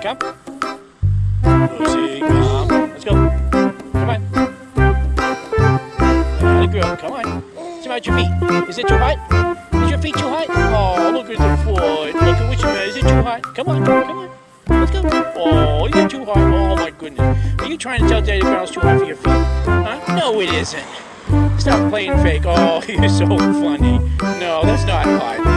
camp. Oopsie, come. Um, let's go. Come on. Not a girl, come on. What's about your feet? Is it too hot? Is your feet too hot? Oh, look at the foot. Look at which way. Is it too hot? Come on, come on. Let's go. Oh, is it too hot? Oh, my goodness. Are you trying to tell Daddy Brown it's too hot for your feet? Huh? No, it isn't. Stop playing fake. Oh, you're so funny. No, that's not hot.